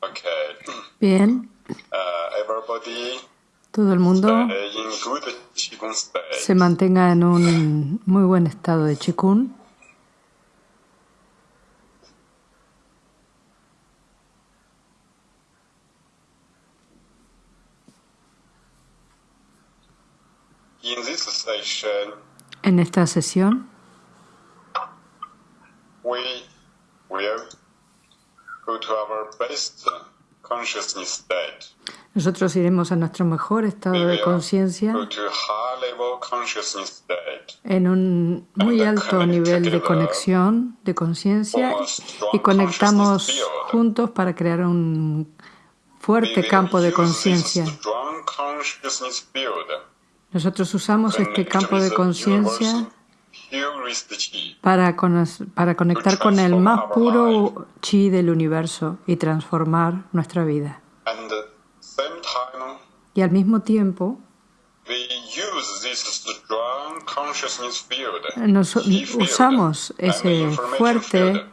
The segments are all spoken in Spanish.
Okay. Bien, Uh, todo el mundo se mantenga en un muy buen estado de chikun. En esta sesión nosotros iremos a nuestro mejor estado de conciencia en un muy alto nivel de conexión, de conciencia y conectamos juntos para crear un fuerte campo de conciencia. Nosotros usamos este campo de conciencia. Para, para conectar con el más puro chi del universo y transformar nuestra vida. Y al mismo tiempo, nos, usamos ese fuerte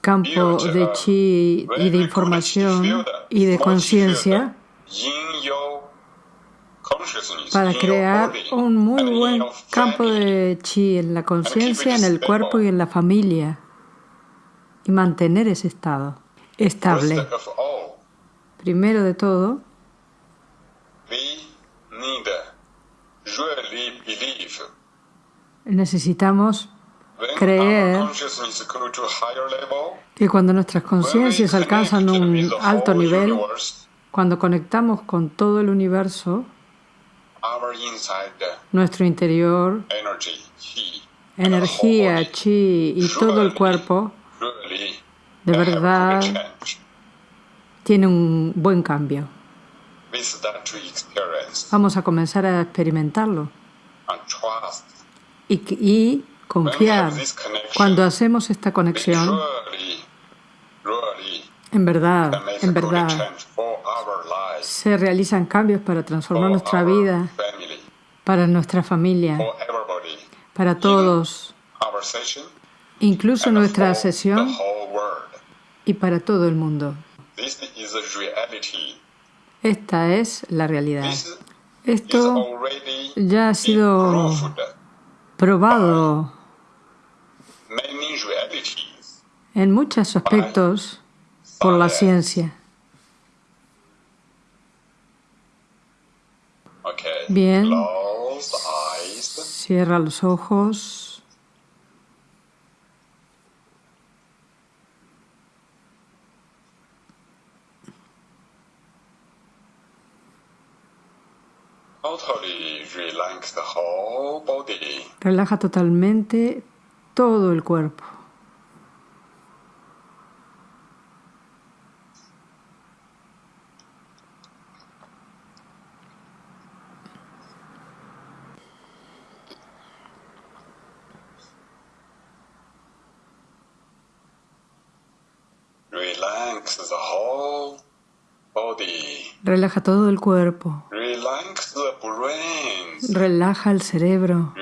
campo de chi y de información y de conciencia para crear un muy buen campo de chi en la conciencia, en el cuerpo y en la familia y mantener ese estado estable. Primero de todo, necesitamos Creer que cuando nuestras conciencias alcanzan un alto nivel, cuando conectamos con todo el universo, nuestro interior, energía, chi y todo el cuerpo de verdad tiene un buen cambio. Vamos a comenzar a experimentarlo y, y confiar. Cuando hacemos esta conexión, en verdad, en verdad, se realizan cambios para for transformar nuestra vida, para nuestra familia, para todos, incluso nuestra sesión y para todo el mundo. Esta es la realidad. Esto ya ha sido probado en muchos aspectos por la ciencia. Bien. Cierra los ojos. Relaja totalmente todo el cuerpo. Relaja todo el cuerpo. Relaja el cerebro.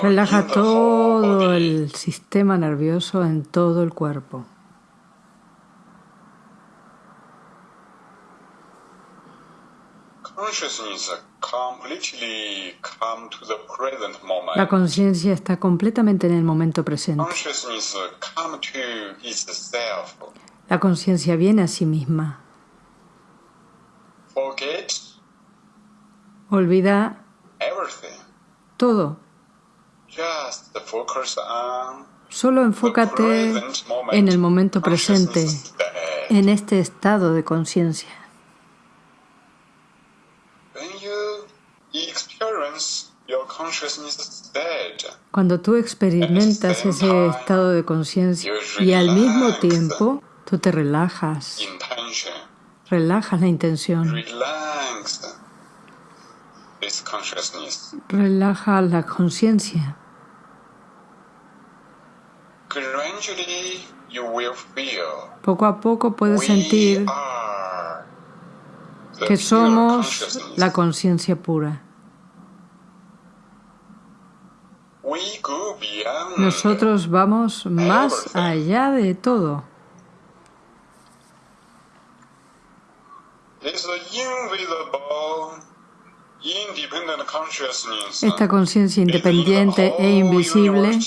Relaja todo el sistema nervioso en todo el cuerpo. La conciencia está completamente en el momento presente. La conciencia viene a sí misma. Forget Olvida everything. todo. Just focus on Solo enfócate en el momento presente, en este estado de conciencia. Cuando tú experimentas ese estado de conciencia y al mismo tiempo tú te relajas, relajas la intención, relaja la conciencia. Poco a poco puedes sentir que somos la conciencia pura. Nosotros vamos más allá de todo. Esta conciencia independiente e invisible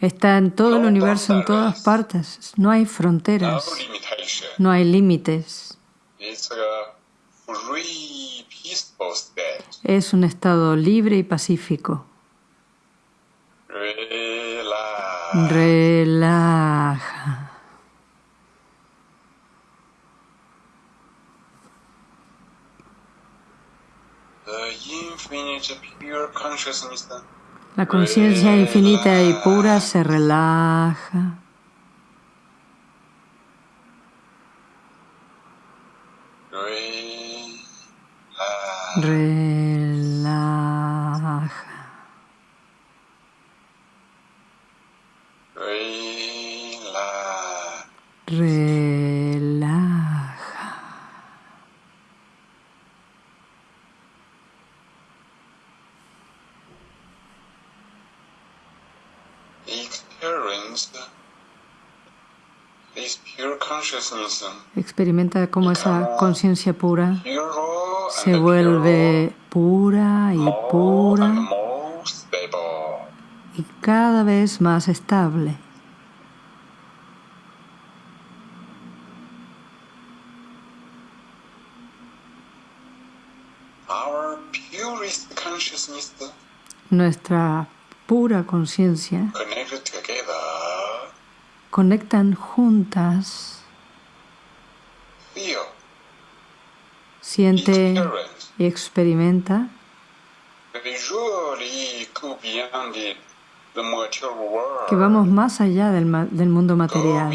está en todo el universo, en todas partes. No hay fronteras, no hay límites. Es un estado libre y pacífico. Relaja. La conciencia infinita y pura se relaja. Relaja. Relaja. Experimenta cómo esa conciencia pura. Se vuelve pura y pura. y cada vez más estable. Nuestra pura conciencia conectan juntas siente y experimenta que vamos más allá del, mundo material.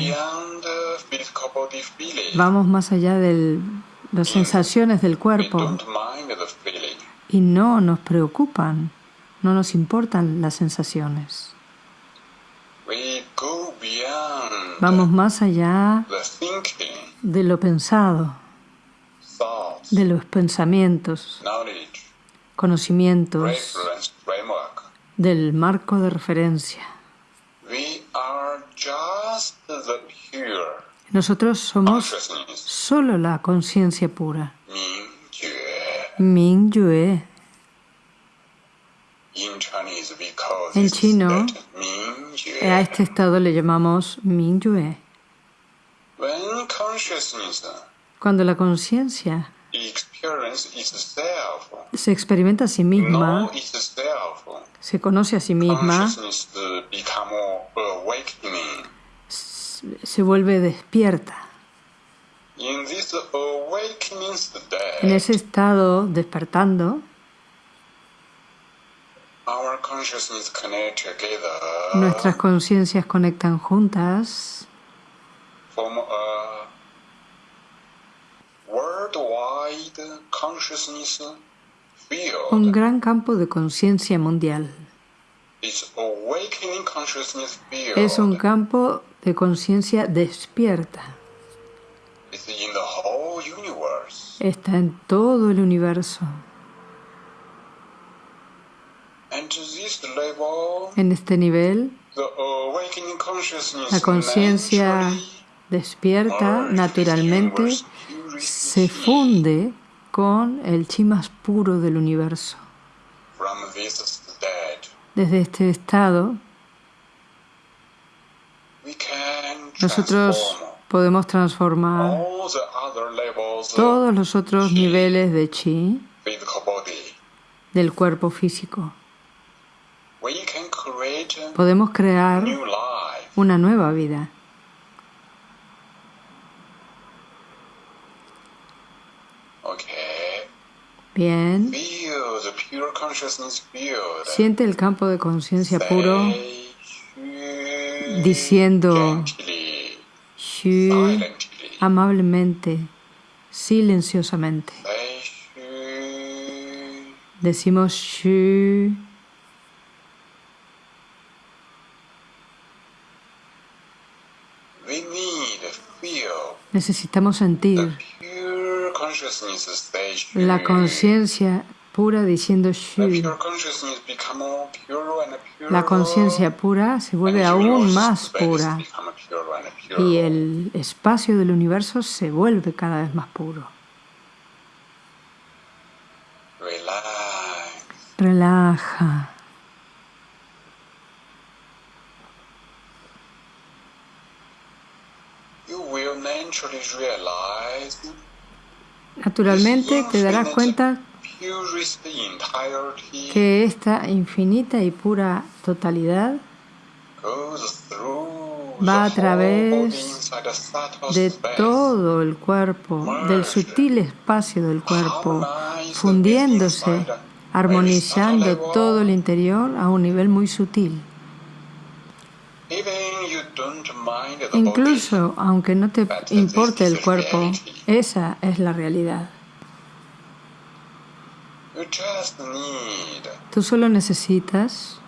Vamos más allá de las sensaciones del cuerpo y no nos preocupan, no nos importan las sensaciones. Vamos más allá de lo pensado de los pensamientos, conocimientos, del marco de referencia. Nosotros somos solo la conciencia pura. Ming Yue. En chino, a este estado le llamamos Ming Yue. Cuando la conciencia se experimenta a sí misma, se conoce a sí misma, se vuelve despierta. En ese estado, despertando, nuestras conciencias conectan juntas un gran campo de conciencia mundial. Es un campo de conciencia despierta. Está en todo el universo. En este nivel, la conciencia despierta naturalmente se funde con el chi más puro del universo. Desde este estado, nosotros podemos transformar todos los otros niveles de chi del cuerpo físico. Podemos crear una nueva vida. Bien. Siente el campo de conciencia puro diciendo amablemente, silenciosamente. Decimos Shu. Necesitamos sentir la conciencia pura diciendo Shu. La conciencia pura se vuelve aún más pura y el espacio del universo se vuelve cada vez más puro. Relaja. Naturalmente te darás cuenta que esta infinita y pura totalidad va a través de todo el cuerpo, del sutil espacio del cuerpo, fundiéndose, armonizando todo el interior a un nivel muy sutil. Incluso aunque no te importe el cuerpo, esa es la realidad. Tú solo necesitas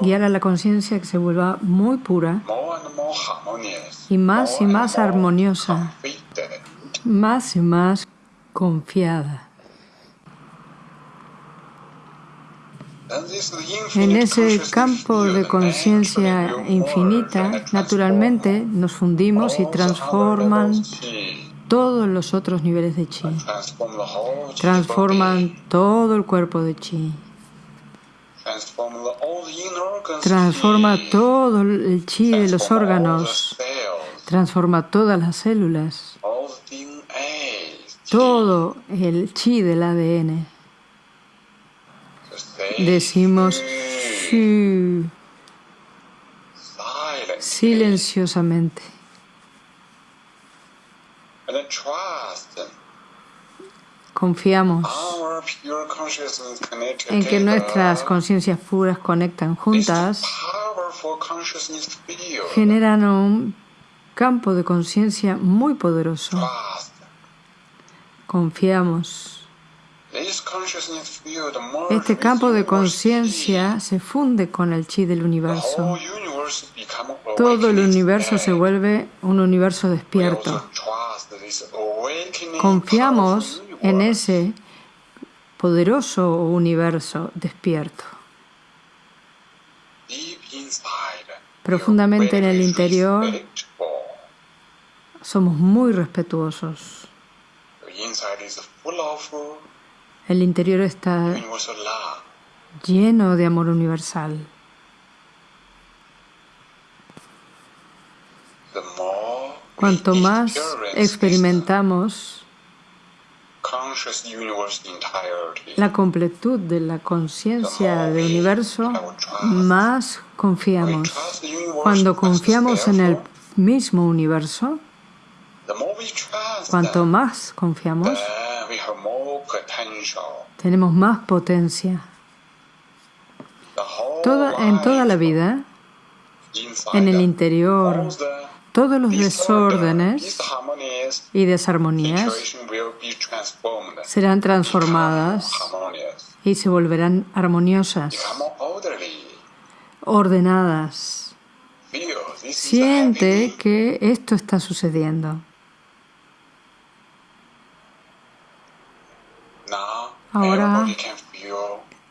guiar a la conciencia que se vuelva muy pura y más y más armoniosa, más y más confiada. En ese campo de conciencia infinita, naturalmente nos fundimos y transforman todos los otros niveles de chi. Transforman todo el cuerpo de chi. Transforma todo el chi de los órganos. Transforma todas las células. Todo el chi del ADN decimos silenciosamente. Confiamos en que nuestras conciencias puras conectan juntas, generan un campo de conciencia muy poderoso. Confiamos este campo de conciencia se funde con el chi del universo. Todo el universo se vuelve un universo despierto. Confiamos en ese poderoso universo despierto. Profundamente en el interior somos muy respetuosos. El interior está lleno de amor universal. Cuanto más experimentamos la completud de la conciencia del universo, más confiamos. Cuando confiamos en el mismo universo, cuanto más confiamos, tenemos más potencia. en toda la vida, en el interior, todos los desórdenes y desarmonías serán transformadas y se volverán armoniosas, ordenadas. Siente que esto está sucediendo. Ahora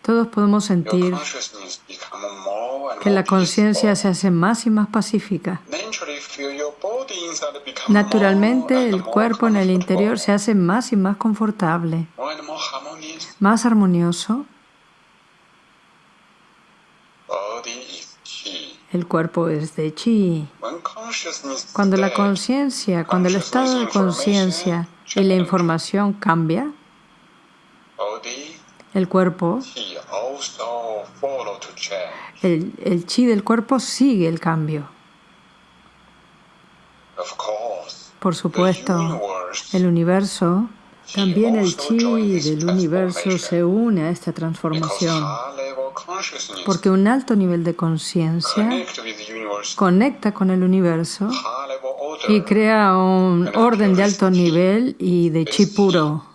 todos podemos sentir que la conciencia se hace más y más pacífica. Naturalmente el cuerpo en el interior se hace más y más confortable, más armonioso. El cuerpo es de chi. Cuando la conciencia, cuando el estado de conciencia y la información cambia, el cuerpo, el, el chi del cuerpo sigue el cambio. Por supuesto, el universo, también el chi del universo se une a esta transformación, porque un alto nivel de conciencia conecta con el universo y crea un orden de alto nivel y de chi puro.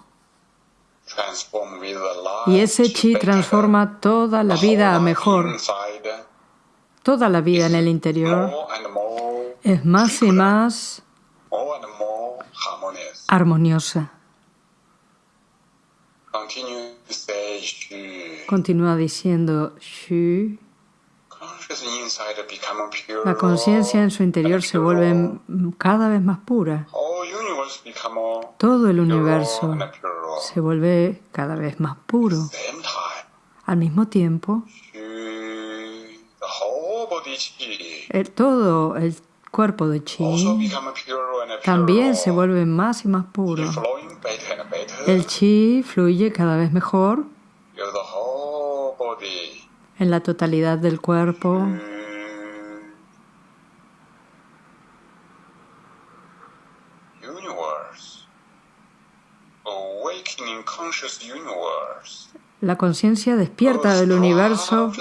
Y ese chi transforma toda la vida a mejor. Toda la vida en el interior es más y más armoniosa. Continúa diciendo Shu. La conciencia en su interior se vuelve cada vez más pura. Todo el universo se vuelve cada vez más puro. Al mismo tiempo, todo el cuerpo de chi también se vuelve más y más puro. El chi fluye cada vez mejor en la totalidad del cuerpo. La conciencia despierta del universo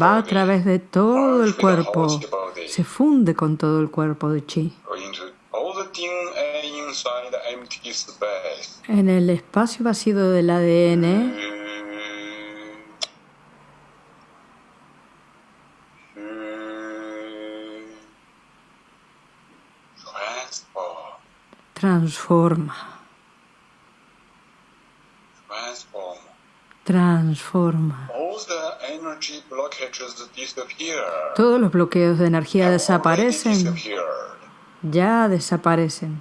va a través de todo el cuerpo, se funde con todo el cuerpo de chi. En el espacio vacío del ADN, transforma. Transforma. Todos los bloqueos de energía desaparecen. Ya desaparecen.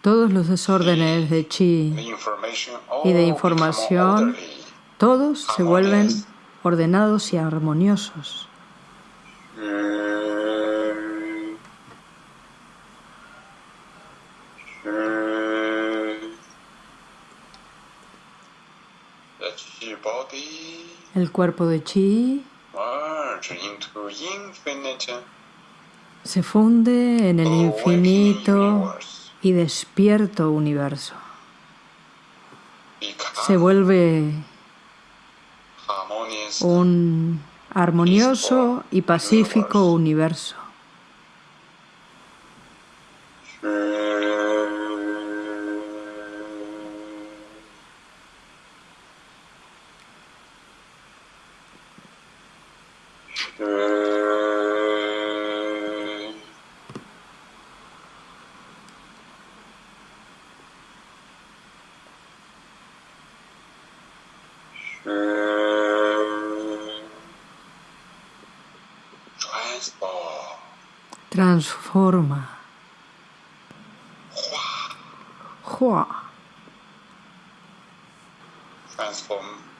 Todos los desórdenes de chi y de información, todos se vuelven ordenados y armoniosos. Cuerpo de chi. Se funde en el infinito y despierto universo. Se vuelve un armonioso y pacífico universo. Transforma.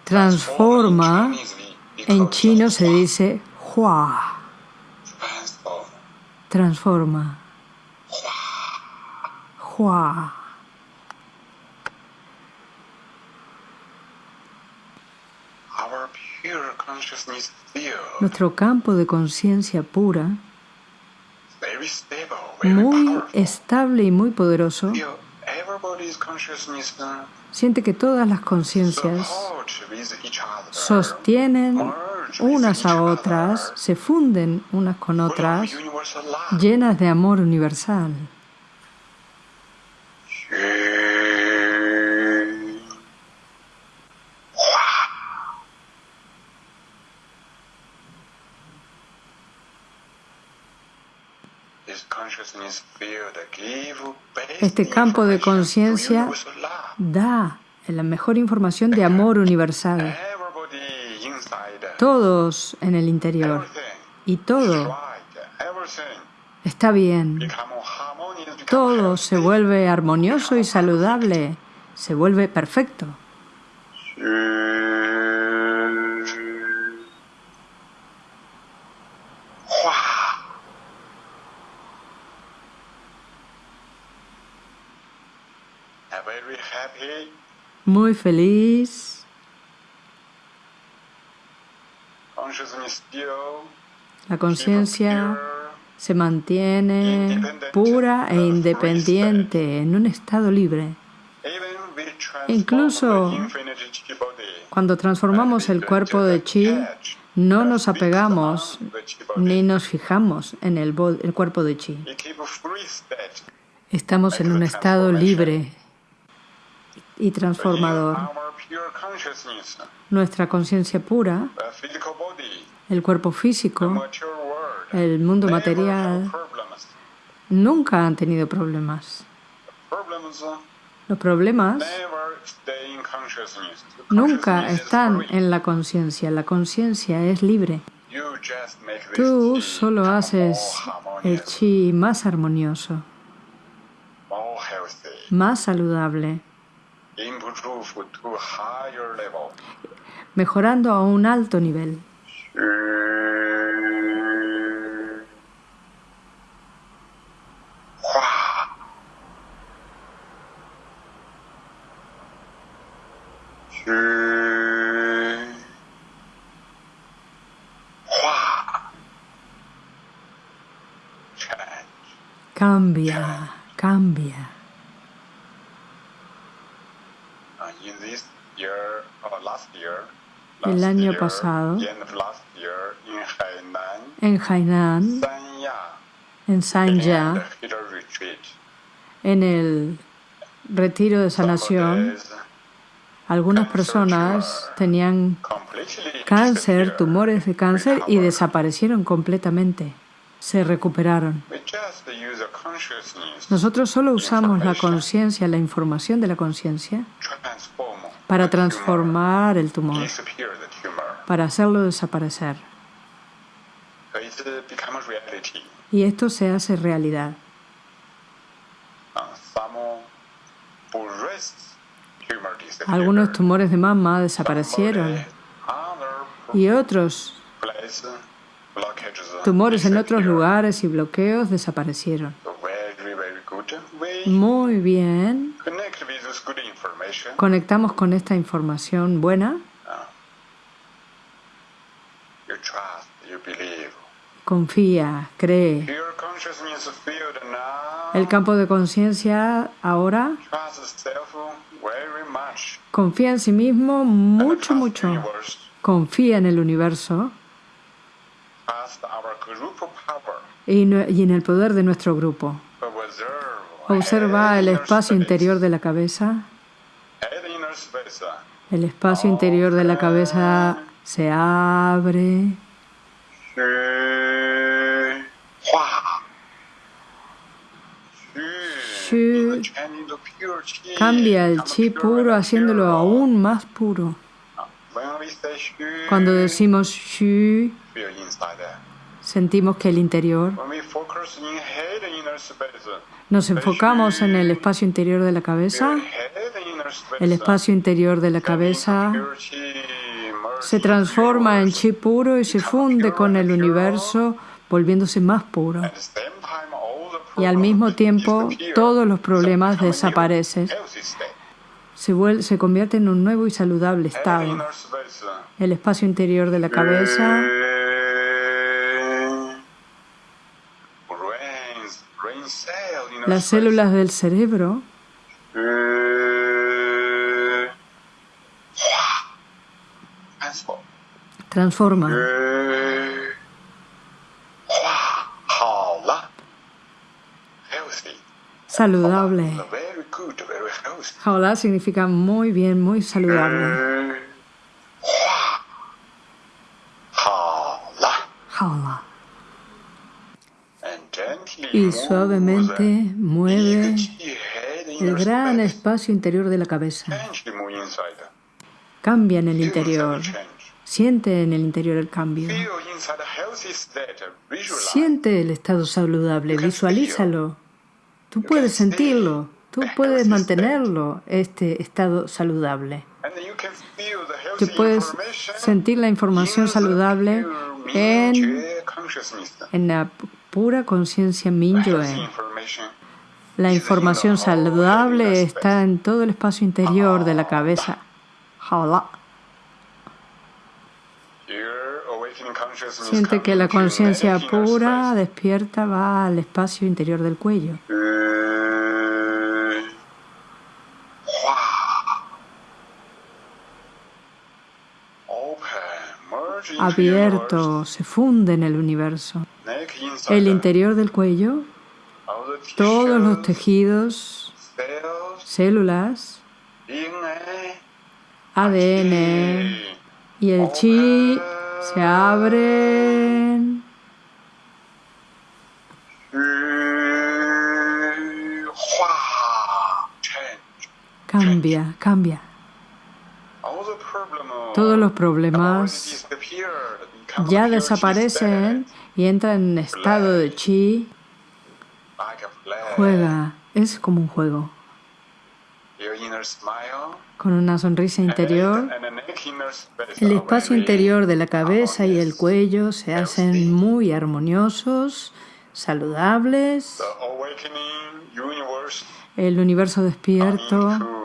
Transforma. En chino se dice Hua. Transforma. Hua. Nuestro campo de conciencia pura muy estable y muy poderoso, siente que todas las conciencias sostienen unas a otras, se funden unas con otras, llenas de amor universal. Este campo de conciencia da la mejor información de amor universal. Todos en el interior y todo está bien. Todo se vuelve armonioso y saludable, se vuelve perfecto. Muy feliz. La conciencia se mantiene pura e independiente en un estado libre. Incluso cuando transformamos el cuerpo de chi, no nos apegamos ni nos fijamos en el, el cuerpo de chi. Estamos en un estado libre y transformador. Nuestra conciencia pura, el cuerpo físico, el mundo material, nunca han tenido problemas. Los problemas nunca están en la conciencia. La conciencia es libre. Tú solo haces el chi más armonioso, más saludable, mejorando a un alto nivel. Cambia, cambia. El año pasado, en Hainan, en Sanya, en el retiro de sanación, algunas personas tenían cáncer, tumores de cáncer y desaparecieron completamente. Se recuperaron. Nosotros solo usamos la conciencia, la información de la conciencia, para transformar el tumor, para hacerlo desaparecer. Y esto se hace realidad. Algunos tumores de mama desaparecieron y otros tumores en otros lugares y bloqueos desaparecieron. Muy bien. Conectamos con esta información buena. Confía, cree. El campo de conciencia ahora confía en sí mismo mucho, mucho. Confía en el universo y en el poder de nuestro grupo. Observa el espacio interior de la cabeza. El espacio interior de la cabeza se abre. cambia el chi puro haciéndolo aún más puro. Cuando decimos shu, sentimos que el interior nos enfocamos en el espacio interior de la cabeza. El espacio interior de la cabeza se transforma en chi puro y se funde con el universo, volviéndose más puro. Y al mismo tiempo, todos los problemas desaparecen. Se, se convierte en un nuevo y saludable estado. El espacio interior de la cabeza las células del cerebro transforman. Saludable. Jaola significa muy bien, muy saludable. Jaola y suavemente mueve el gran espacio interior de la cabeza. Cambia en el interior. Siente en el interior el cambio. Siente el estado saludable, visualízalo. Tú puedes sentirlo, tú puedes mantenerlo, este estado saludable. Tú puedes sentir la información saludable en, en la pura conciencia Mingyue. La información saludable está en todo el espacio interior de la cabeza. Siente que la conciencia pura despierta va al espacio interior del cuello. Abierto, se funde en el universo el interior del cuello, todos los tejidos, células, ADN y el chi se abren. cambia, cambia. Todos los problemas ya desaparecen y entra en estado de chi. Juega, es como un juego. Con una sonrisa interior, el espacio interior de la cabeza y el cuello se hacen muy armoniosos, saludables. El universo despierto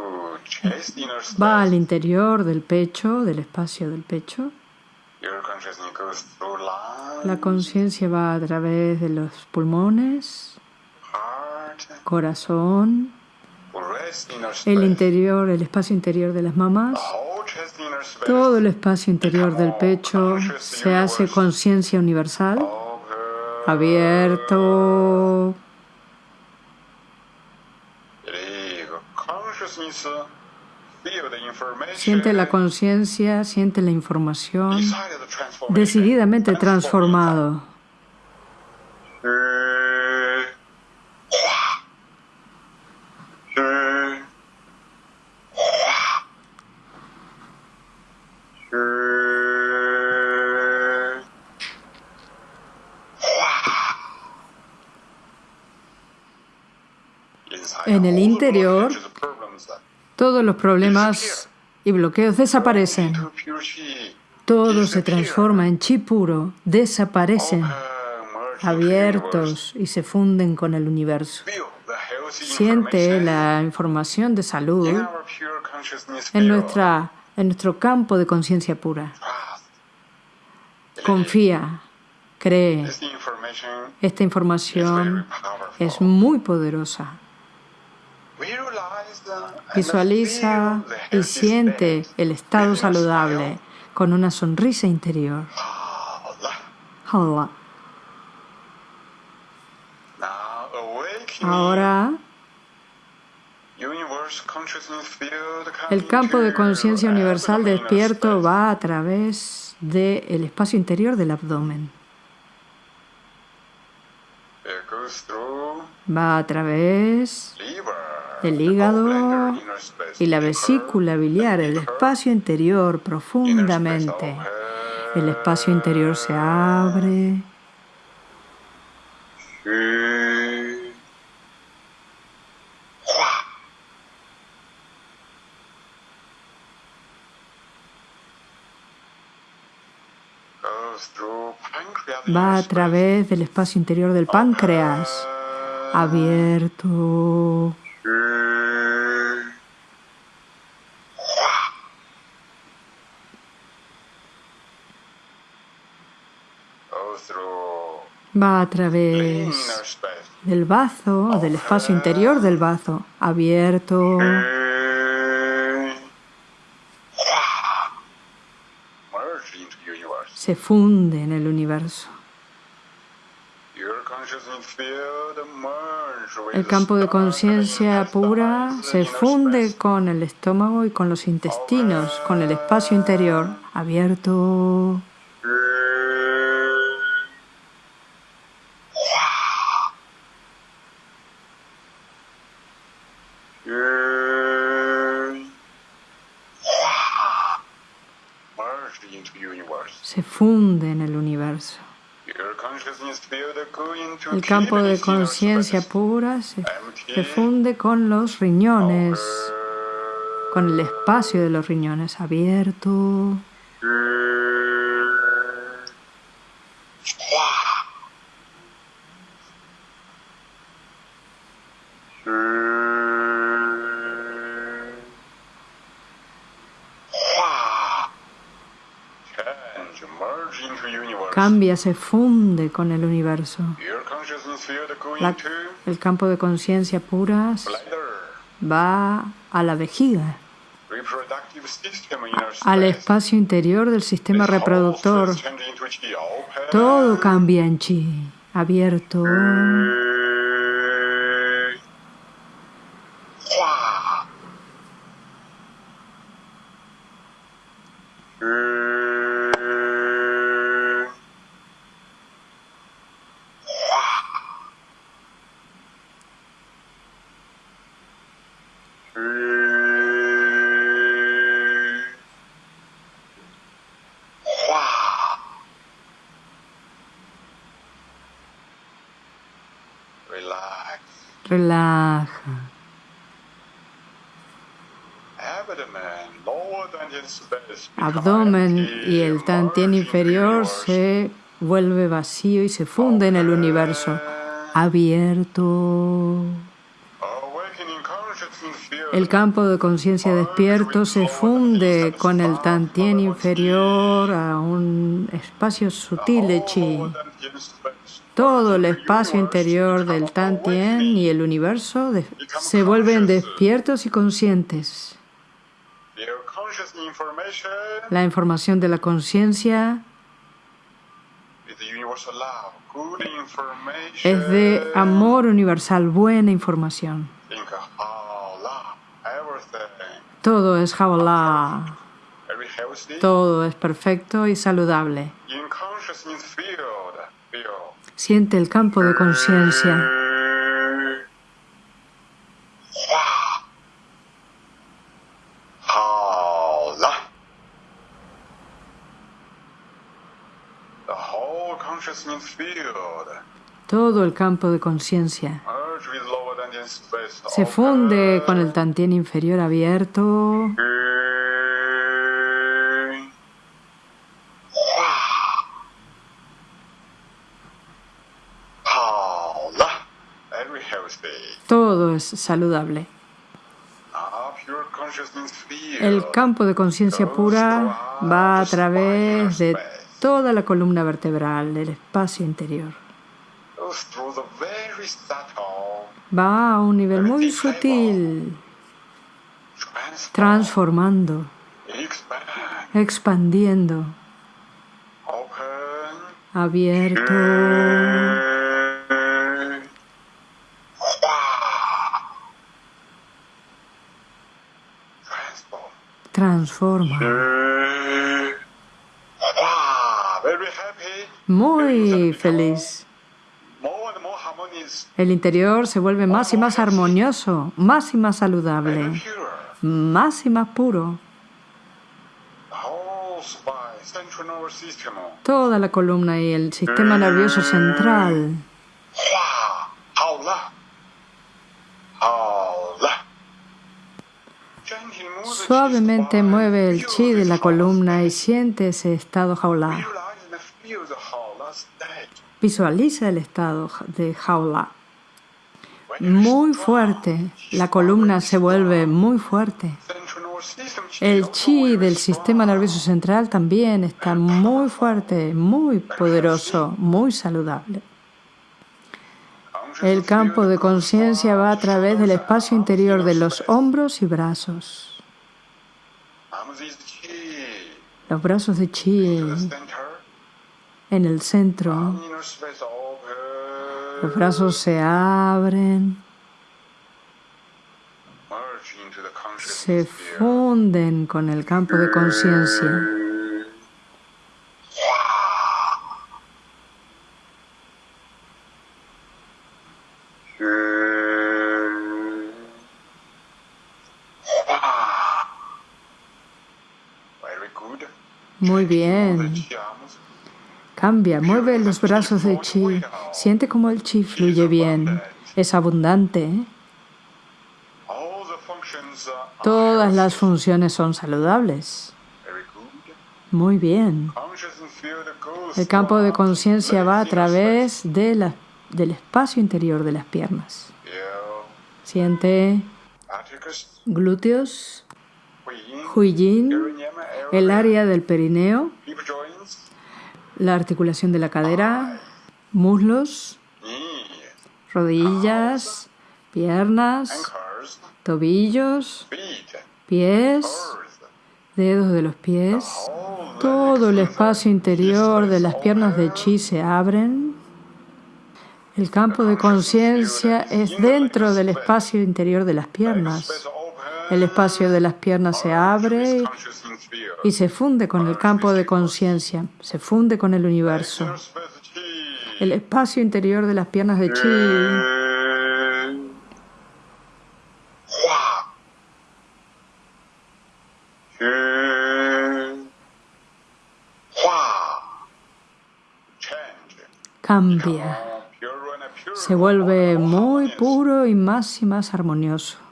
va al interior del pecho, del espacio del pecho. La conciencia va a través de los pulmones, corazón, el interior, el espacio interior de las mamas. Todo el espacio interior del pecho se hace conciencia universal, abierto. Siente la conciencia, siente la información decididamente transformado. En el interior, todos los problemas y bloqueos desaparecen. Todo se transforma en chi puro, desaparecen, abiertos y se funden con el universo. Siente la información de salud en, nuestra, en nuestro campo de conciencia pura. Confía, cree. Esta información es muy poderosa. Visualiza y siente el estado saludable con una sonrisa interior. Ahora, el campo de conciencia universal despierto va a través del espacio interior del abdomen. Va a través el hígado y la vesícula biliar, el espacio interior profundamente. El espacio interior se abre. Va a través del espacio interior del páncreas, abierto. Va a través del bazo, del espacio interior del bazo, abierto. Se funde en el universo. El campo de conciencia pura se funde con el estómago y con los intestinos, con el espacio interior abierto. Se funde en el universo. El campo de conciencia pura se, funde con los riñones, con el espacio de los riñones abierto. Cambia, se funde con el universo. el campo de conciencia pura va a la vejiga, al espacio interior del sistema reproductor. Todo cambia en chi, abierto. Relaja. Abdomen y el tantien inferior se vuelve vacío y se funde en el universo abierto. El campo de conciencia despierto se funde con el tantien inferior a un espacio sutil de chi. Todo el espacio interior del tantien y el universo se vuelven despiertos y conscientes. La información de la conciencia es de amor universal, buena información. Todo es jabalá. Todo es perfecto y saludable. Siente el campo de conciencia. Todo el campo de conciencia se funde con el tantien inferior abierto. Todo es saludable. El campo de conciencia pura va a través de toda la columna vertebral, del espacio interior. Va a un nivel muy sutil, transformando, expandiendo, abierto. Muy feliz. El interior se vuelve más y más armonioso, más y más saludable, más y más puro. Toda la columna y el sistema nervioso central. Suavemente mueve el chi de la columna y siente ese estado jaula. Visualiza el estado de jaula. Muy fuerte. La columna se vuelve muy fuerte. El chi del sistema nervioso central también está muy fuerte, muy poderoso, muy saludable. El campo de conciencia va a través del espacio interior de los hombros y brazos. Los brazos de chi en el centro. Los brazos se abren, se funden con el campo de conciencia. Bien. Cambia, mueve los brazos de chi, siente como el chi fluye bien, es abundante. Todas las funciones son saludables. Muy bien. El campo de conciencia va a través de del espacio interior de las piernas. Siente glúteos, huiyin, el área del perineo, la articulación de la cadera, muslos, rodillas, piernas, tobillos, pies, dedos de los pies. Todo el espacio interior de las piernas de chi se abren. El campo de conciencia es dentro del espacio interior de las piernas. El espacio de las piernas se abre y se funde con el campo de conciencia, se funde con el universo. El espacio interior de las piernas de Chi cambia. se vuelve muy puro y más y más armonioso.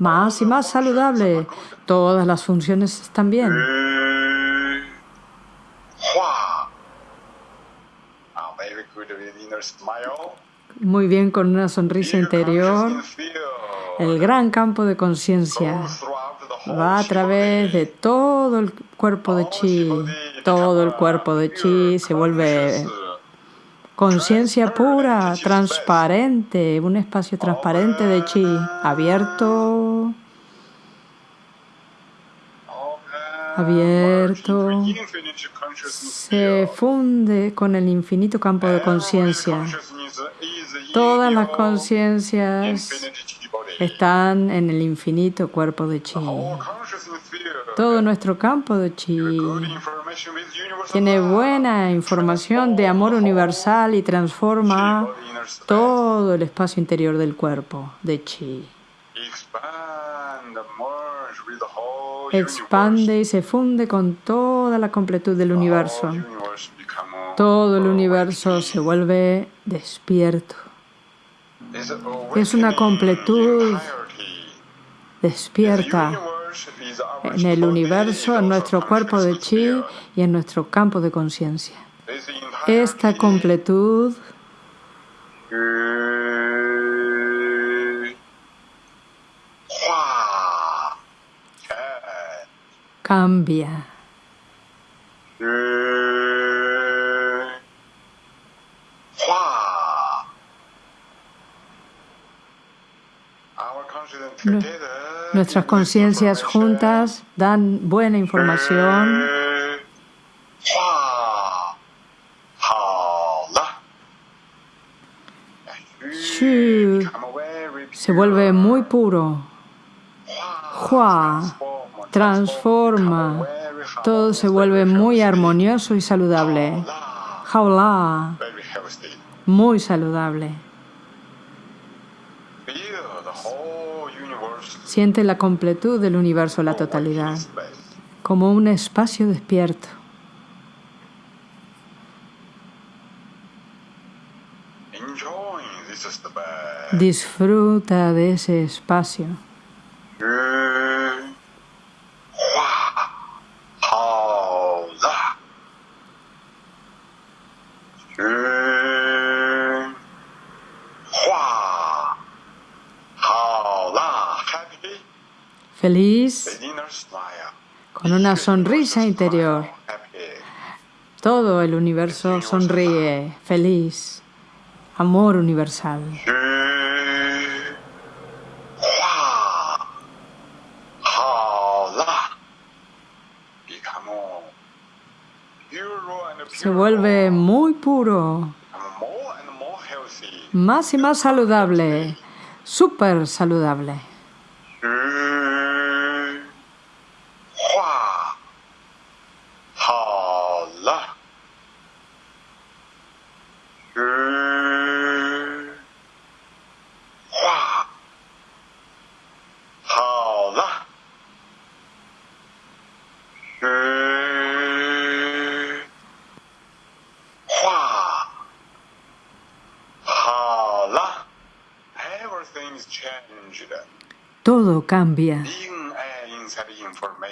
Más y más saludable. Todas las funciones están bien. Muy bien con una sonrisa interior. El gran campo de conciencia va a través de todo el cuerpo de chi. Todo el cuerpo de chi se vuelve conciencia pura, transparente, un espacio transparente de chi, abierto, abierto, se funde con el infinito campo de conciencia. Todas las conciencias están en el infinito cuerpo de chi. Todo nuestro campo de chi tiene buena información de amor universal y transforma todo el espacio interior del cuerpo de chi. Expande y se funde con toda la completud del universo. Todo el universo se vuelve despierto. Es una completud despierta en el universo, en nuestro cuerpo de chi y en nuestro campo de conciencia. Esta completud cambia. Nuestras conciencias juntas dan buena información. Se vuelve muy puro. Transforma. Todo se vuelve muy armonioso y saludable. Jaula, muy saludable. Siente la completud del universo, la totalidad, como un espacio despierto. Disfruta de ese espacio. Con una sonrisa interior. Todo el universo sonríe, feliz, amor universal. Se vuelve muy puro, más y más saludable, súper saludable.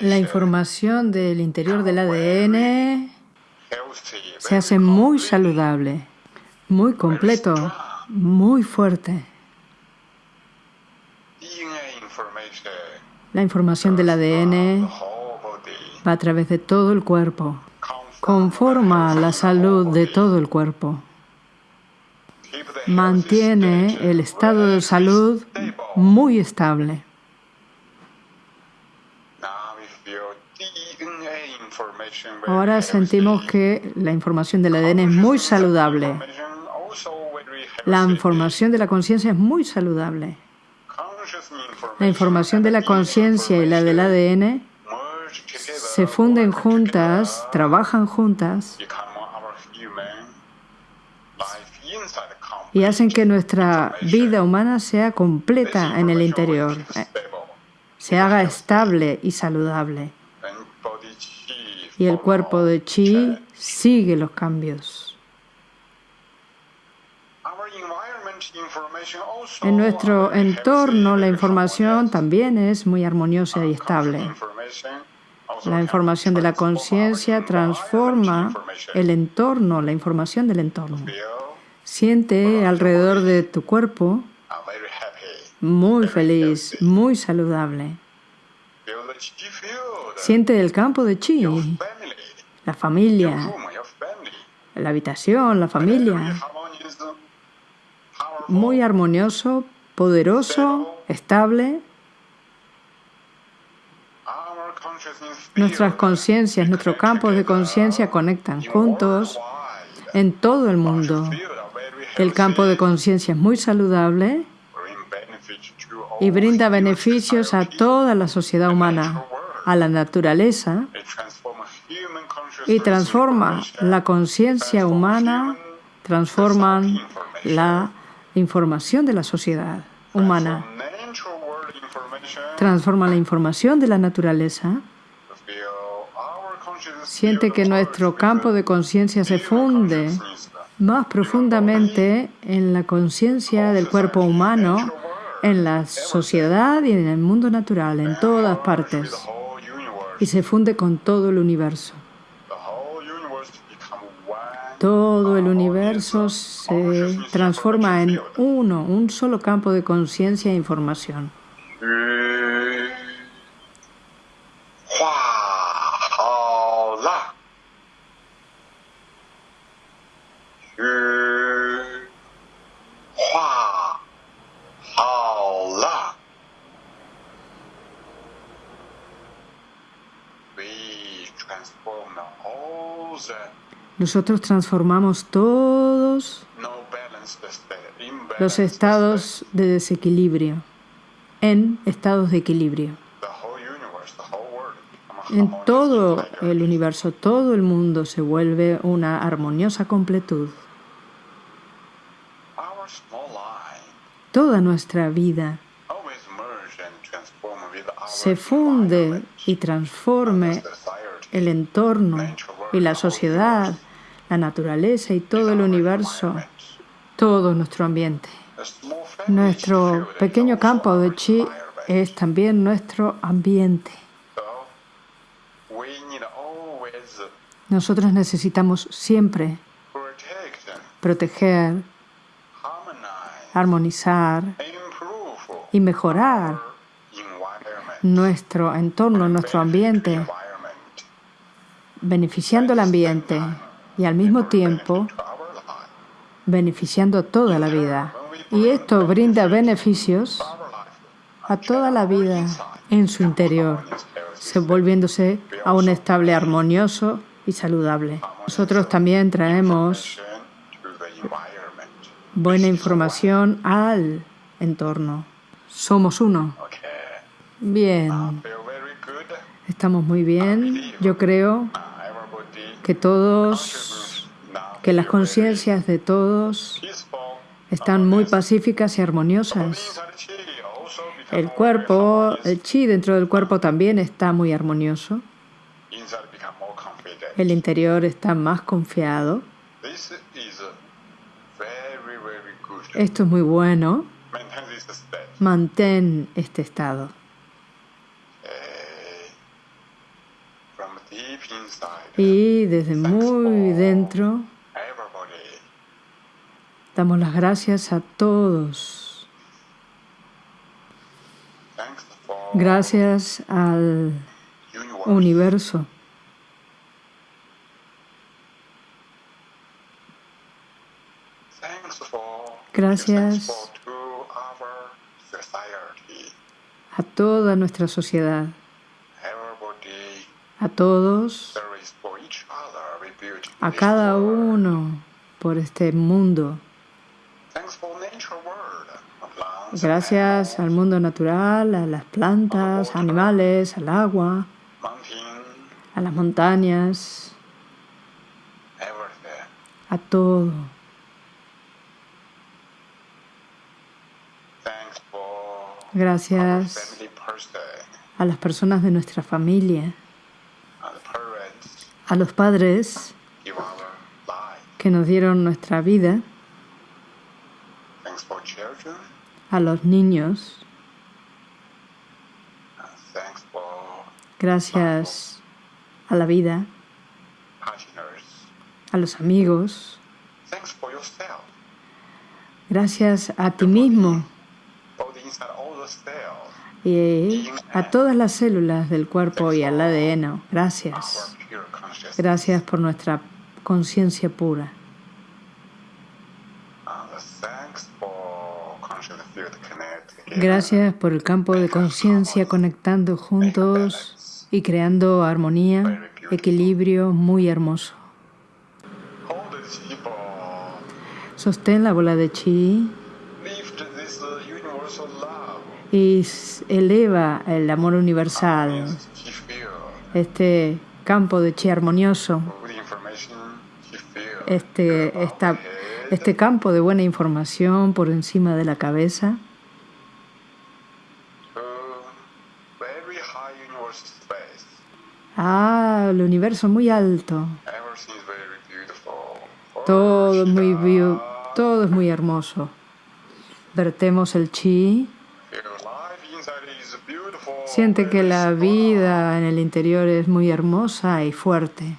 La información del interior del ADN se hace muy saludable, muy completo, muy fuerte. La información del ADN va a través de todo el cuerpo, conforma la salud de todo el cuerpo mantiene el estado de salud muy estable. Ahora sentimos que la información del ADN es muy saludable. La información de la conciencia es muy saludable. La información de la conciencia y la del ADN se funden juntas, trabajan juntas y hacen que nuestra vida humana sea completa en el interior, eh, se haga estable y saludable. Y el cuerpo de chi sigue los cambios. En nuestro entorno la información también es muy armoniosa y estable. La información de la conciencia transforma el entorno, la información del entorno. Siente alrededor de tu cuerpo muy feliz, muy saludable. Siente el campo de chi, la familia, la habitación, la familia. Muy armonioso, poderoso, estable. Nuestras conciencias, nuestros campos de conciencia conectan juntos en todo el mundo. El campo de conciencia es muy saludable y brinda beneficios a toda la sociedad humana, a la naturaleza y transforma la conciencia humana, transforman la información de la sociedad humana, transforma la información de la naturaleza. Siente que nuestro campo de conciencia se funde más profundamente en la conciencia del cuerpo humano en la sociedad y en el mundo natural, en todas partes, y se funde con todo el universo. Todo el universo se transforma en uno, un solo campo de conciencia e información. Nosotros transformamos todos los estados de desequilibrio en estados de equilibrio. En todo el universo, todo el mundo se vuelve una armoniosa completud. Toda nuestra vida se funde y transforme el entorno y la sociedad la naturaleza y todo el universo, todo nuestro ambiente. Nuestro pequeño campo de chi es también nuestro ambiente. Nosotros necesitamos siempre proteger, armonizar y mejorar nuestro entorno, nuestro ambiente, beneficiando el ambiente y al mismo tiempo beneficiando toda la vida. Y esto brinda beneficios a toda la vida en su interior, volviéndose a un estable armonioso y saludable. Nosotros también traemos buena información al entorno. Somos uno. Bien. Estamos muy bien. Yo creo que todos, que las conciencias de todos están muy pacíficas y armoniosas. El cuerpo, el chi dentro del cuerpo también está muy armonioso. El interior está más confiado. Esto es muy bueno. Mantén este estado. Y desde muy dentro damos las gracias a todos. Gracias al universo. Gracias a toda nuestra sociedad a todos, a cada uno por este mundo. Gracias al mundo natural, a las plantas, animales, al agua, a las montañas, a todo. Gracias a las personas de nuestra familia a los padres que nos dieron nuestra vida. a los niños. Gracias a la vida, a los amigos. Gracias a ti mismo y a todas las células del cuerpo y al ADN. Gracias. Gracias por nuestra conciencia pura. Gracias por el campo de conciencia conectando juntos y creando armonía, equilibrio muy hermoso. Sostén la bola de chi y eleva el amor universal, este campo de chi armonioso, este, este campo de buena información por encima de la cabeza. Ah, el universo muy alto. Todo es muy, todo es muy hermoso. Vertemos el chi. Siente que la vida en el interior es muy hermosa y fuerte.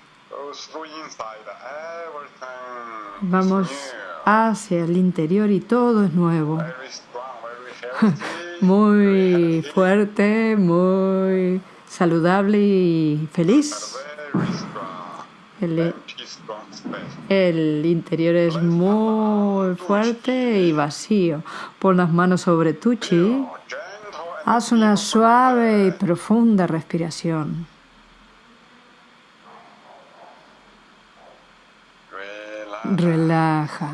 Vamos hacia el interior y todo es nuevo. Muy fuerte, muy saludable y feliz. El, interior es muy fuerte y vacío. Pon las manos sobre tu chi. Haz una suave y profunda respiración. Relaja.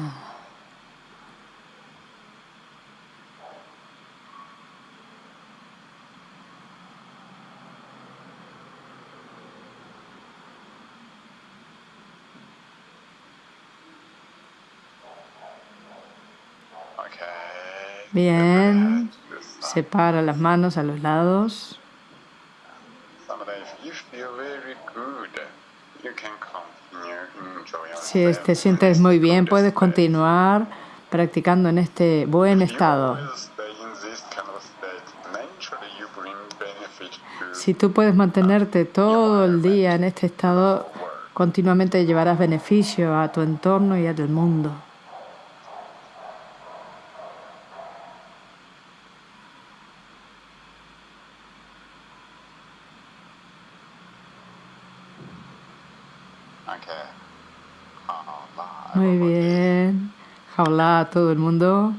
Bien. Separa las manos a los lados. Si te sientes muy bien, puedes continuar practicando en este buen estado. Si tú puedes mantenerte todo el día en este estado, continuamente llevarás beneficio a tu entorno y al mundo. Muy bien. Jaula a todo el mundo.